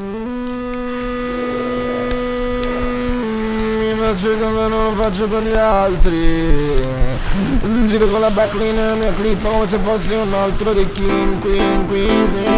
Mi faccio come non lo faccio per gli altri. Giro con la backline nella mia clip come se fossi un altro di King, Queen, Queen, Queen.